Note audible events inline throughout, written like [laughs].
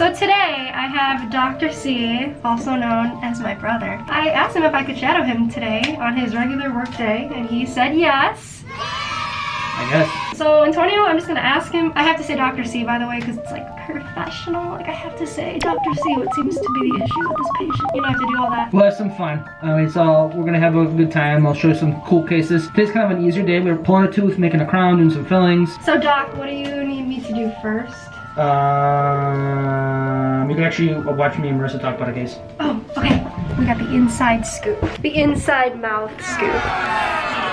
So today I have Dr. C, also known as my brother. I asked him if I could shadow him today on his regular work day and he said yes. I guess. So Antonio, I'm just gonna ask him. I have to say Dr. C by the way because it's like professional. Like I have to say Dr. C what seems to be the issue with this patient. You don't have to do all that. We'll have some fun. I mean, so we're gonna have a good time. I'll show you some cool cases. Today's kind of an easier day. We're pulling a tooth, making a crown, doing some fillings. So Doc, what do you need me to do first? Um, you can actually watch me and Marissa talk about a case. Oh, okay. We got the inside scoop. The inside mouth scoop.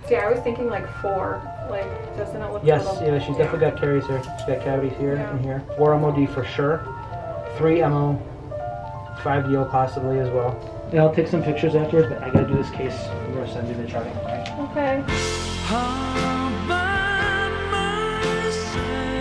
See, I was thinking like four. Like, doesn't it look Yes, a little... yeah, she's definitely got caries here. She's got cavities here Yeah. and here. Four MOD for sure. Three MO. Five DO possibly as well. Yeah, I'll take some pictures afterwards, but I gotta do this case. I'm gonna send you the charting. Okay. Okay,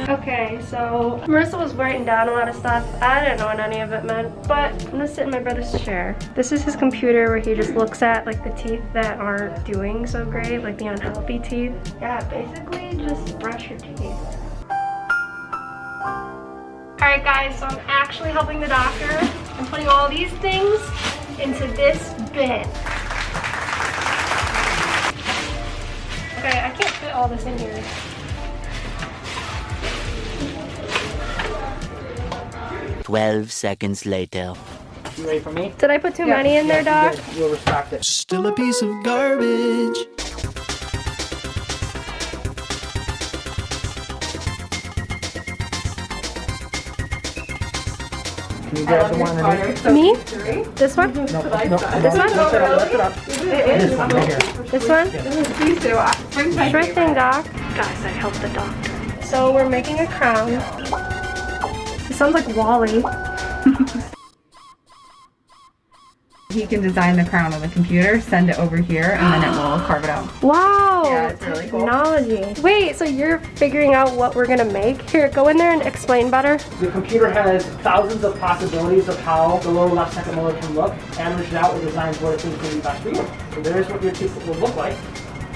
so Marissa was writing down a lot of stuff. I didn't know what any of it meant, but I'm gonna sit in my brother's chair. This is his computer where he just looks at like the teeth that aren't doing so great, like the unhealthy teeth. Yeah, basically just brush your teeth. Alright guys, so I'm actually helping the doctor. I'm putting all these things into this bin. Okay, I can't fit all this in here. Twelve seconds later. You ready for me? Did I put too many in there, Doc? You You'll restock it. Still a piece of garbage. Can you grab the one underneath? Me? Three? This one? No, no, no. This one? Lift it up, lift it up. It This one right here. This one? These two. Spring's my Sure favorite. thing, Doc. Guys, I helped the doctor. So we're making a crown. It sounds like WALL-E. [laughs] He can design the crown on the computer, send it over here, and then it will [gasps] carve it out. Wow. Yeah, it's really cool. Technology. Wait, so you're figuring out what we're gonna make? Here, go in there and explain better. The computer has thousands of possibilities of how the lower left second molar can look. Averaged out with designs what it thinks will be best for you. So there's what your tooth will look like.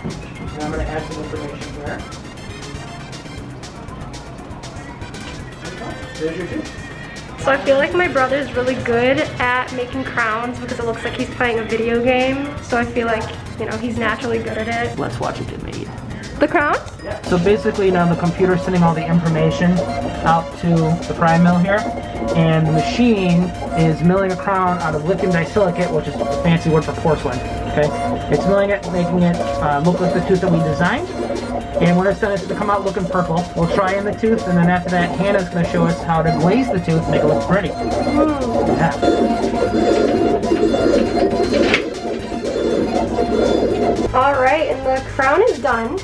And I'm going to add some information here. So I feel like my brother's really good at making crowns because it looks like he's playing a video game. So I feel like, you know, he's naturally good at it. Let's watch it get made. The crown? So basically now the computer's sending all the information out to the Primemill here. And the machine is milling a crown out of lithium disilicate, which is a fancy word for porcelain. Okay? It's milling it, making it uh, look like the tooth that we designed. And we're gonna send it to come out looking purple. We'll try in the tooth, and then after that, Hannah's gonna show us how to glaze the tooth, make it look pretty. Yeah. All right, and the crown is done.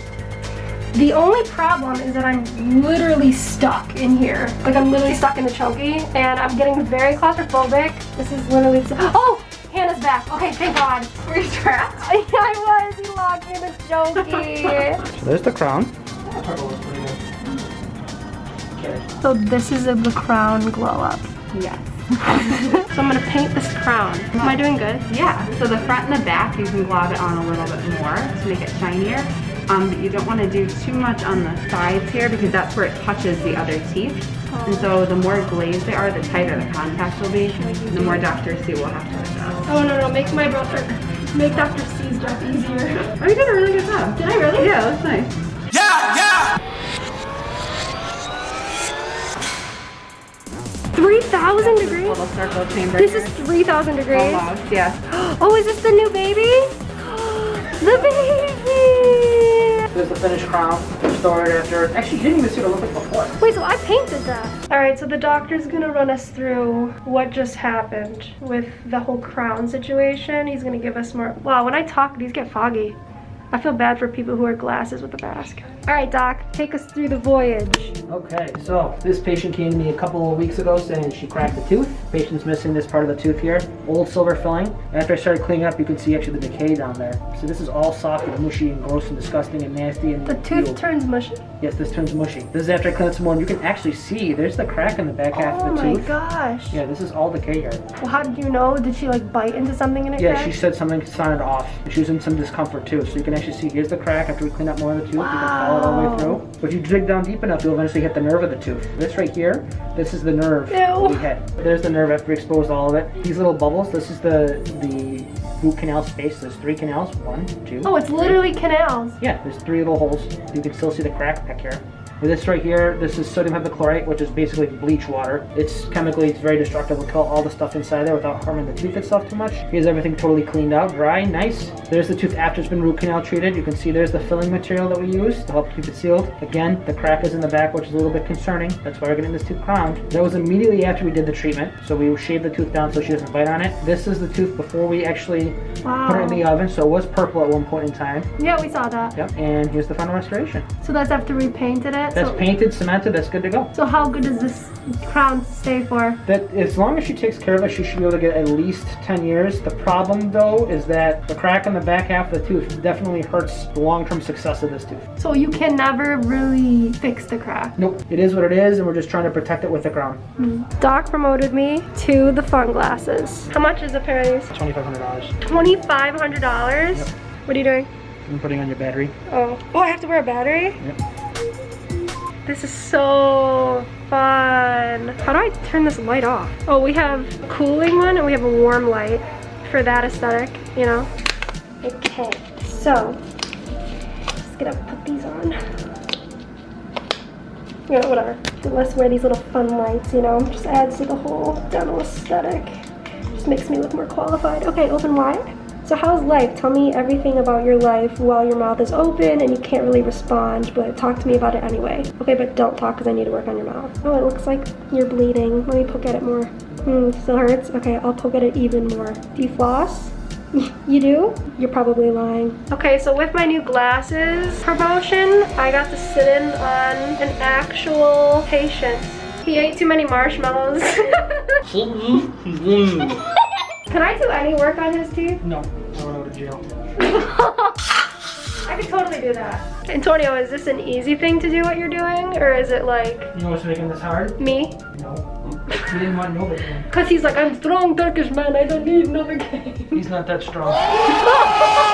The only problem is that I'm literally stuck in here. Like I'm literally stuck in the chunky and I'm getting very claustrophobic. This is literally, oh, Hannah's back. Okay, thank God. Were you trapped? [laughs] I was, he locked me in the chunky. So there's the crown. so this is the crown glow up. Yes. [laughs] So I'm gonna paint this crown. Am I doing good? Yeah, so the front and the back, you can glob it on a little bit more to make it shinier. Um, but you don't want to do too much on the sides here because that's where it touches the other teeth. And so the more glazed they are, the tighter the contact will be. The more Dr. C will have to adjust. Oh no, no, make my brother, make Dr. C's job easier. Oh, you did a really good job. Did I really? Yeah, that's nice. Yeah, yeah! 3,000 degrees? Little circle chamber. This is 3,000 degrees? almost, yes. [gasps] Oh, is this the new baby? [gasps] The baby! There's the finished crown. Restored after. Actually, you didn't even see what it looked like before. Wait, so I painted that. All right, so the doctor's gonna run us through what just happened with the whole crown situation. He's gonna give us more. Wow, when I talk, these get foggy. I feel bad for people who wear glasses with a mask. All right, doc, take us through the voyage. Okay, so this patient came to me a couple of weeks ago saying she cracked a tooth. Patient's missing this part of the tooth here. Old silver filling. After I started cleaning up, you can see actually the decay down there. So this is all soft and mushy and gross and disgusting and nasty and The tooth peeled. turns mushy. Yes, this turns mushy. This is after I clean it some more and you can actually see there's the crack in the back half Oh of the tooth. Oh my gosh. Yeah, this is all decay here. Well, how did you know? Did she like bite into something and it Yeah, cracked? she said something sounded off. She was in some discomfort too. So you can actually see here's the crack after we clean up more of the tooth. You can follow it all the way through. But if you dig down deep enough, you'll eventually hit the nerve of the tooth. This right here, this is the nerve Ew. we hit. There's the nerve after we exposed all of it. These little bubbles, this is the the root canal space. There's three canals. One, two. Oh, it's three. literally canals. Yeah, there's three little holes. You can still see the crack back here. With this right here, this is sodium hypochlorite, which is basically bleach water. It's chemically, it's very destructive. It'll kill all the stuff inside there without harming the tooth itself too much. Here's everything totally cleaned out, dry, nice. There's the tooth after it's been root canal treated. You can see there's the filling material that we use to help keep it sealed. Again, the crack is in the back, which is a little bit concerning. That's why we're getting this tooth crowned. That was immediately after we did the treatment. So we shaved the tooth down so she doesn't bite on it. This is the tooth before we actually Wow. put it in the oven. So it was purple at one point in time. Yeah, we saw that. Yep, and here's the final restoration. So that's after we painted it. That's so, painted, cemented, that's good to go. so how good does this crown stay for? That as long as she takes care of it, she should be able to get at least 10 years. The problem though is that the crack in the back half of the tooth definitely hurts the long-term success of this tooth. So you can never really fix the crack. Nope, it is what it is and we're just trying to protect it with the crown. Hmm. Doc promoted me to the fun glasses. How much is a pair of these? $2,500. $2,500? What are you doing? I'm putting on your battery. Oh. Oh, I have to wear a battery? Yep. This is so fun. How do I turn this light off? Oh, we have cooling one and we have a warm light for that aesthetic, you know? Okay, so just gonna put these on. Know, whatever. Let's wear these little fun lights, you know? Just adds to the whole dental aesthetic. Just makes me look more qualified. Okay, open wide. So how's life? Tell me everything about your life while your mouth is open and you can't really respond, but talk to me about it anyway. Okay, but don't talk because I need to work on your mouth. Oh, it looks like you're bleeding. Let me poke at it more. Hmm, still hurts? Okay, I'll poke at it even more. Do you floss? [laughs] You do? You're probably lying. Okay, so with my new glasses promotion, I got to sit in on an actual patient. He ate too many marshmallows. [laughs] [laughs] Can I do any work on his teeth? No, I want to go to jail. [laughs] I could totally do that. Antonio, is this an easy thing to do what you're doing? Or is it like You know what's making this hard? me? No. He didn't want Novocaine. Because he's like, I'm strong Turkish man, I don't need Novocaine. He's not that strong. [laughs]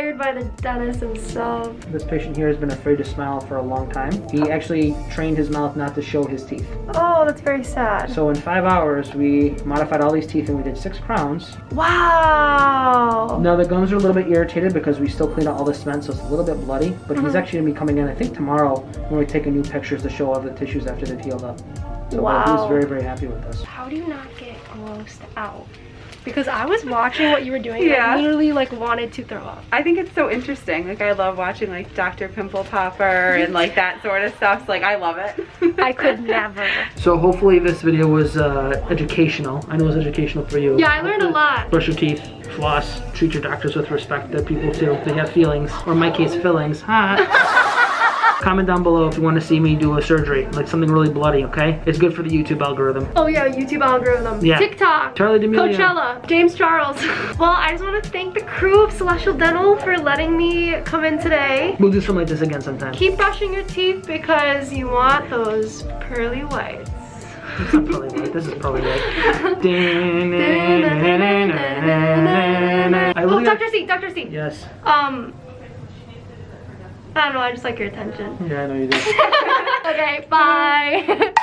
By the dentist himself. This patient here has been afraid to smile for a long time. He actually trained his mouth not to show his teeth. Oh, that's very sad. So in five hours, we modified all these teeth and we did six crowns. Wow. Now the gums are a little bit irritated because we still cleaned out all the cement, so it's a little bit bloody. But he's mm-hmm. actually gonna be coming in, I think tomorrow, when we take a new pictures to show all the tissues after they've healed up. So Wow. he's very, very happy with this. How do you not get grossed out? Because I was watching what you were doing Yeah. I literally like wanted to throw up. I think it's so interesting. Like I love watching like Dr. Pimple Popper and like that sort of stuff. So like I love it. [laughs] I could never. So hopefully this video was uh, educational. I know it was educational for you. Yeah, I learned a lot. Brush your teeth, floss, treat your doctors with respect. They're people too. They have feelings, or in my case, fillings. Ha. [laughs] Comment down below if you want to see me do a surgery, like something really bloody, okay? It's good for the YouTube algorithm. Oh yeah, YouTube algorithm. Yeah. TikTok. Charli D'Amelio. Coachella. James Charles. [laughs] well, I just want to thank the crew of Celestial Dental for letting me come in today. We'll do something like this again sometime. Keep brushing your teeth because you want those pearly whites. It's not probably right. This is probably right. I Oh, Dr. C, Dr. C. Yes. Um, I don't know, I just like your attention. Yeah, I know you do. [laughs] okay, bye. [laughs]